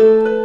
Música